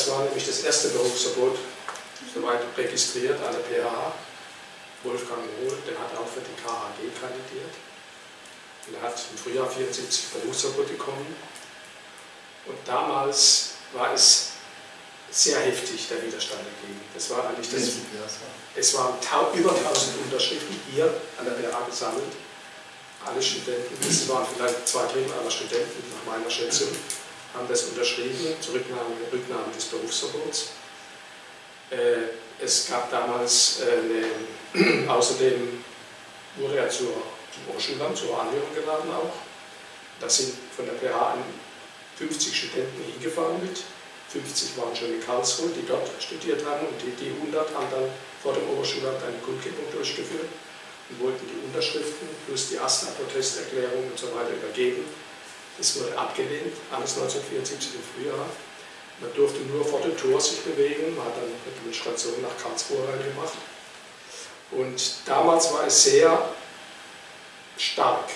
das war nämlich das erste Berufsverbot, soweit registriert an der PH. Wolfgang Mohl, der hat auch für die KHG kandidiert. Und er hat im Frühjahr 74 Berufsverbot bekommen. Und damals war es sehr heftig, der Widerstand dagegen. Das war eigentlich das. Es waren über 1000 Unterschriften hier an der BA gesammelt. Alle Studenten, das waren vielleicht zwei Drittel aller Studenten nach meiner Schätzung, haben das unterschrieben, zur Rücknahme, des Berufsverbots. Äh, es gab damals äh, eine, außerdem wurde er zur, zum Hochschulamt, zur Anhörung geladen auch. Da sind von der PH 50 Studenten hingefahren mit. 50 waren schon in Karlsruhe, die dort studiert haben und die, die 100 haben dann vor dem Oberschulamt eine Kundgebung durchgeführt und wollten die Unterschriften plus die AStA-Protesterklärung und so weiter übergeben. Das wurde abgelehnt, alles 1974 im Frühjahr. Man durfte nur vor dem Tor sich bewegen, man hat dann eine Demonstration nach Karlsruhe reingemacht. Und damals war es sehr stark,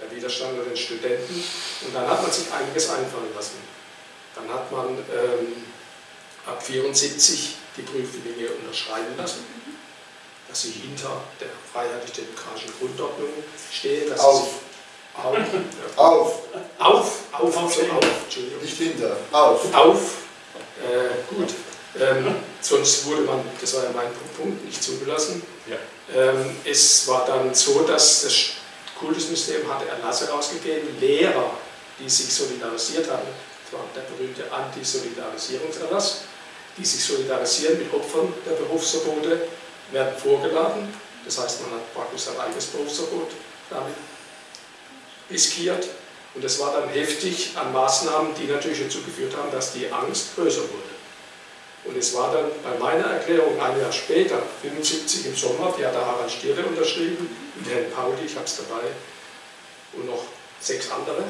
der Widerstand unter den Studenten. Und dann hat man sich einiges einfallen lassen. Dann hat man ähm, ab 1974 die Prüflinge unterschreiben lassen, dass sie hinter der freiheitlich-demokratischen Grundordnung stehen. Dass auf. Sie, auf. Auf. Auf. Auf. Auf. Auf. Entschuldigung. Nicht hinter. Auf. Auf. Äh, gut. Ähm, sonst wurde man, das war ja mein Punkt, nicht zugelassen. Ja. Ähm, es war dann so, dass das Kultusministerium hatte Erlasse rausgegeben, Lehrer, die sich solidarisiert haben, das war der berühmte Antisolidarisierungserlass, die sich solidarisieren mit Opfern der Berufsverbote, werden vorgeladen. Das heißt, man hat praktisch sein eigenes Berufsverbot damit riskiert. Und es war dann heftig an Maßnahmen, die natürlich dazu geführt haben, dass die Angst größer wurde. Und es war dann bei meiner Erklärung ein Jahr später, 75 im Sommer, die hat der Harald Stierle unterschrieben, mit Herrn Pauli, ich habe es dabei, und noch sechs andere.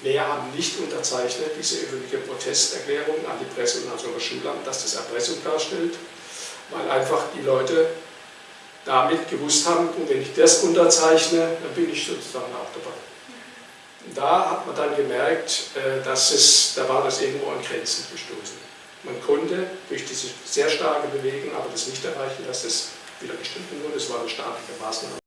Mehr haben nicht unterzeichnet, diese öffentliche Protesterklärung an die Presse und an das Schulamt, dass das Erpressung darstellt, weil einfach die Leute damit gewusst haben, und wenn ich das unterzeichne, dann bin ich sozusagen auch dabei. Da hat man dann gemerkt, äh, dass es, da war das irgendwo an Grenzen gestoßen. Man konnte durch diese sehr starke Bewegung aber das nicht erreichen, dass das wieder gestimmt wurde. Es war eine staatliche Maßnahme.